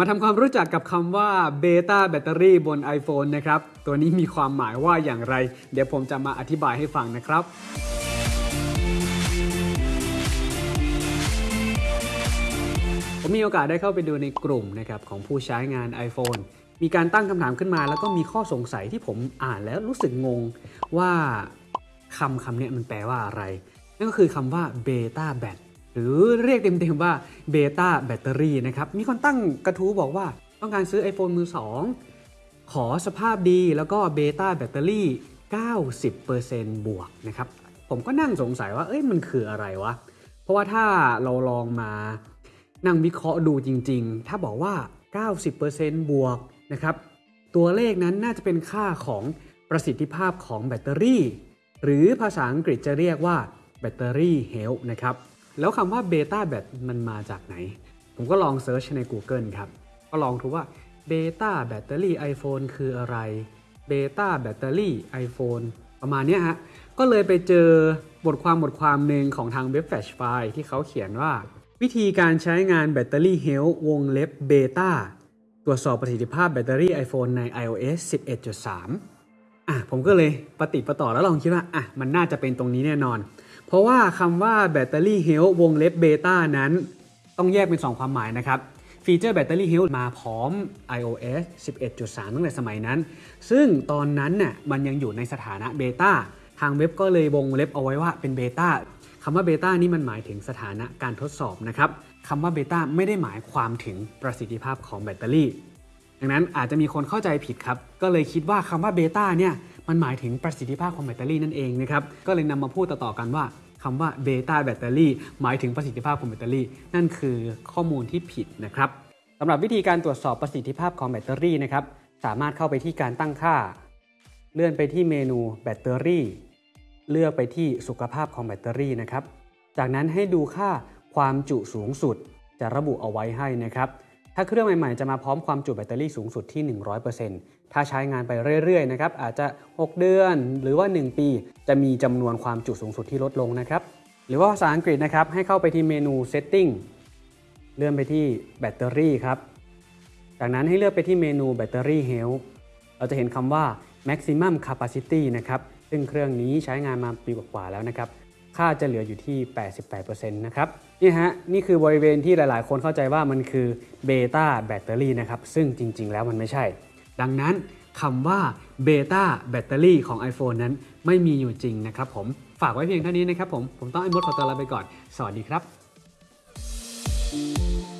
มาทำความรู้จักกับคำว่าเบต้าแบตเตอรี่บน iPhone นะครับ ตัวนี้มีความหมายว่าอย่างไร เดี๋ยวผมจะมาอธิบายให้ฟังนะครับ ผมมีโอกาสได้เข้าไปดูในกลุ่มนะครับของผู้ใช้งาน iPhone มีการตั้งคำถามขึ้นมา แล้วก็มีข้อสงสัยที่ผมอ่านแล้วรู้สึกงงว่าคำคำนี้มันแปลว่าอะไร นั่นก็คือคำว่าเบต้าแบต หรือเรียกเต็มๆว่าเบต้าแบตเตอรี่นะครับมีคนตั้งกระทู้บอกว่าต้องการซื้อ iPhone มือ 2 ขอสภาพดีแล้วก็เบต้าแบตเตอรี่ 90%บวกนะครับผมก็นั่งสงสัยว่าเอ้ยมันคืออะไรวะ เพราะว่าถ้าเราลองมานั่งวิเคราะห์ดูจริงๆ ถ้าบอกว่า 90%บวกนะครับตัวเลขนั้นน่าจะเป็นค่าของประสิทธิภาพของแบตเตอรี่ หรือภาษาอังกฤษจะเรียกว่า Battery Health นะครับ แล้วคำว่าเบต้าแบตมันมาจากไหน ผมก็ลอง search ใน Google ครับ ก็ลองดูว่าเบต้าแบตเตอรี่ iPhone คืออะไรเบต้าแบตเตอรี่ iPhone ประมาณนี้ฮะ ก็เลยไปเจอบทความบทความหนึ่งของทางเว็บ Flashfly ที่เขาเขียนว่า วิธีการใช้งาน Battery Health วงเล็บเบต้าตรวจสอบประสิทธิภาพแบตเตอรี่ iPhone ใน iOS 11.3 อะผมก็เลยปะติดปะต่อแล้วลองคิดว่าอะมันน่าจะเป็นตรงนี้แน่นอน เพราะว่าคำว่า Battery Health วงเล็บเบต้านั้น ต้องแยกเป็น 2 ความหมายนะครับฟีเจอร์ Battery Health มาพร้อม iOS 11.3 ตั้งแต่สมัยนั้น ซึ่งตอนนั้นน่ะมันยังอยู่ในสถานะเบต้าทางเว็บก็เลยวงเล็บเอาไว้ว่าเป็นเบต้าคำว่าเบต้านี่มันหมายถึงสถานะการทดสอบนะครับคำว่าเบต้าไม่ได้หมายความถึงประสิทธิภาพของแบตเตอรี่ ดังนั้นอาจจะมีคนเข้าใจผิดครับ ก็เลยคิดว่าคำว่าเบต้าเนี่ย มันหมายถึงประสิทธิภาพของแบตเตอรี่นั่นเองนะครับ ก็เลยนำมาพูดต่อๆกันว่าคำว่าเบต้าแบตเตอรี่หมายถึงประสิทธิภาพของแบตเตอรี่ นั่นคือข้อมูลที่ผิดนะครับสำหรับวิธีการตรวจสอบประสิทธิภาพของแบตเตอรี่นะครับสามารถเข้าไปที่การตั้งค่า เลื่อนไปที่เมนูแบตเตอรี่ เลือกไปที่สุขภาพของแบตเตอรี่นะครับ จากนั้นให้ดูค่าความจุสูงสุดจะระบุเอาไว้ให้นะครับ ถ้าเครื่องใหม่ ๆ จะมาพร้อมความจุแบตเตอรี่สูงสุดที่ 100%ถ้าใช้งานไปเรื่อย ๆ นะครับ อาจจะ 6 เดือนหรือว่า 1 ปี จะมีจำนวนความจุสูงสุดที่ลดลงนะครับ หรือว่าภาษาอังกฤษนะครับ ให้เข้าไปที่เมนู setting เลื่อนไปที่แบตเตอรี่ครับ จากนั้นให้เลือกไปที่เมนูแบตเตอรี่ health เราจะเห็นคำว่า maximum capacity นะครับ ซึ่งเครื่องนี้ใช้งานมาปีกว่าๆแล้วนะครับ ค่าจะเหลืออยู่ที่ 88%นะครับนี่ฮะนี่คือบริเวณที่หลายๆ คนเข้าใจว่ามันคือเบต้าแบตเตอรี่นะครับซึ่งจริง ๆ แล้วมันไม่ใช่ ดังนั้นคำว่าเบต้าแบตเตอรี่ของ iPhone นั้นไม่มีอยู่จริงนะครับผมฝากไว้เพียงเท่านี้นะครับผม ผมต้องไอ้มดขอตัวลาไปก่อน สวัสดีครับ